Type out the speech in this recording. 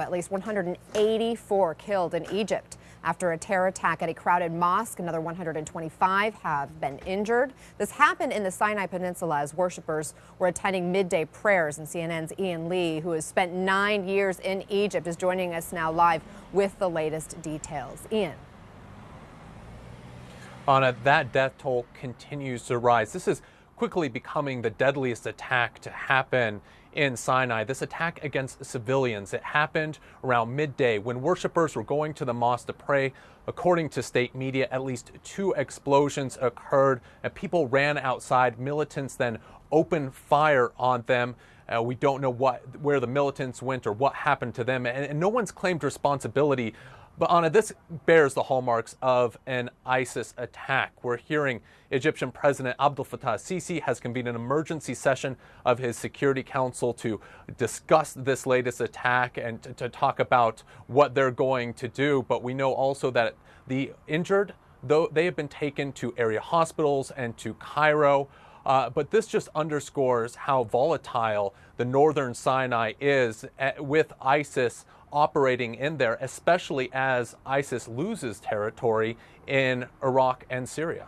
At least 184 killed in Egypt after a terror attack at a crowded mosque. Another 125 have been injured. This happened in the Sinai Peninsula as worshippers were attending midday prayers. And CNN's Ian Lee, who has spent nine years in Egypt, is joining us now live with the latest details. Ian. Anna, that death toll continues to rise. This is quickly becoming the deadliest attack to happen in Sinai. This attack against civilians, it happened around midday when worshippers were going to the mosque to pray. According to state media, at least two explosions occurred and people ran outside. Militants then opened fire on them. Uh, we don't know what where the militants went or what happened to them, and, and no one's claimed responsibility but Anna, this bears the hallmarks of an ISIS attack. We're hearing Egyptian President Abdel Fattah Sisi has convened an emergency session of his Security Council to discuss this latest attack and to, to talk about what they're going to do. But we know also that the injured, though they have been taken to area hospitals and to Cairo. Uh, but this just underscores how volatile the northern Sinai is eh, with ISIS operating in there, especially as ISIS loses territory in Iraq and Syria.